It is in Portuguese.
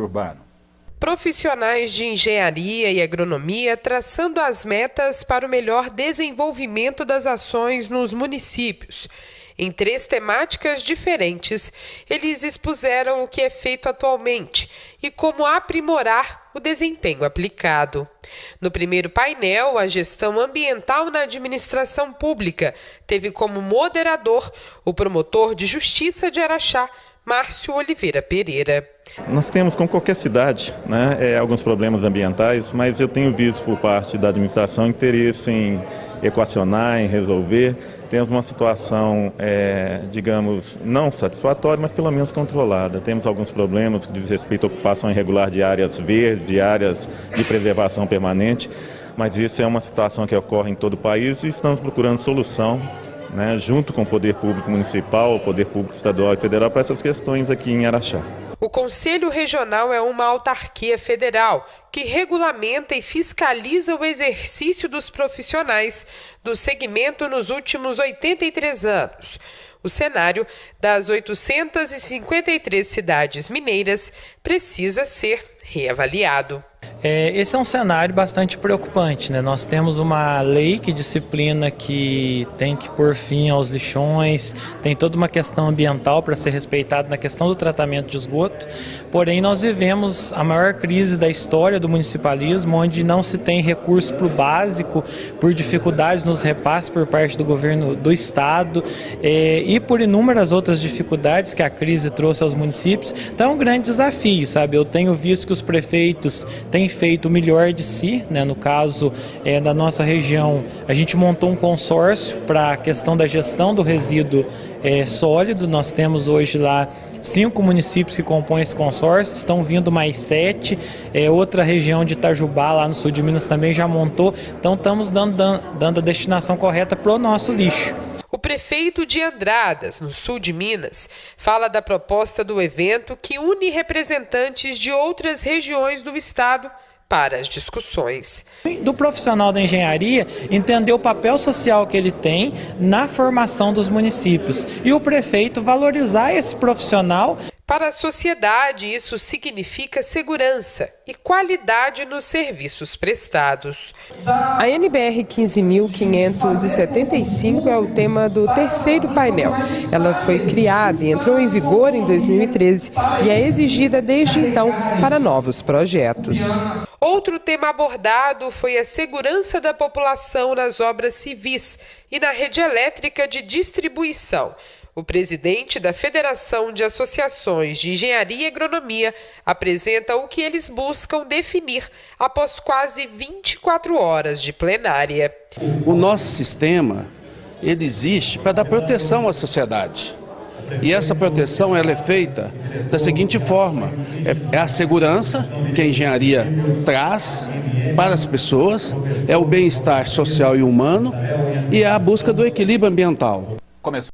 urbano. Profissionais de engenharia e agronomia traçando as metas para o melhor desenvolvimento das ações nos municípios. Em três temáticas diferentes, eles expuseram o que é feito atualmente e como aprimorar o desempenho aplicado. No primeiro painel, a gestão ambiental na administração pública teve como moderador o promotor de justiça de Araxá, Márcio Oliveira Pereira. Nós temos, como qualquer cidade, né, é, alguns problemas ambientais, mas eu tenho visto por parte da administração interesse em equacionar, em resolver. Temos uma situação, é, digamos, não satisfatória, mas pelo menos controlada. Temos alguns problemas que diz respeito à ocupação irregular de áreas verdes, de áreas de preservação permanente, mas isso é uma situação que ocorre em todo o país e estamos procurando solução né, junto com o poder público municipal, o poder público estadual e federal, para essas questões aqui em Araxá. O Conselho Regional é uma autarquia federal que regulamenta e fiscaliza o exercício dos profissionais do segmento nos últimos 83 anos. O cenário das 853 cidades mineiras precisa ser reavaliado. É, esse é um cenário bastante preocupante. Né? Nós temos uma lei que disciplina que tem que pôr fim aos lixões, tem toda uma questão ambiental para ser respeitada na questão do tratamento de esgoto, porém nós vivemos a maior crise da história do municipalismo, onde não se tem recurso para o básico, por dificuldades nos repasses por parte do governo do estado é, e por inúmeras outras dificuldades que a crise trouxe aos municípios. Então é um grande desafio, sabe? Eu tenho visto que os prefeitos têm feito o melhor de si, né? no caso é, da nossa região, a gente montou um consórcio para a questão da gestão do resíduo é, sólido, nós temos hoje lá cinco municípios que compõem esse consórcio, estão vindo mais sete, é, outra região de Itajubá, lá no sul de Minas também já montou, então estamos dando, dando a destinação correta para o nosso lixo. O prefeito de Andradas, no sul de Minas, fala da proposta do evento que une representantes de outras regiões do estado para as discussões. Do profissional da engenharia entender o papel social que ele tem na formação dos municípios e o prefeito valorizar esse profissional para a sociedade, isso significa segurança e qualidade nos serviços prestados. A NBR 15.575 é o tema do terceiro painel. Ela foi criada e entrou em vigor em 2013 e é exigida desde então para novos projetos. Outro tema abordado foi a segurança da população nas obras civis e na rede elétrica de distribuição. O presidente da Federação de Associações de Engenharia e Agronomia apresenta o que eles buscam definir após quase 24 horas de plenária. O nosso sistema ele existe para dar proteção à sociedade. E essa proteção ela é feita da seguinte forma: é, é a segurança que a engenharia traz para as pessoas, é o bem-estar social e humano e é a busca do equilíbrio ambiental. Começou.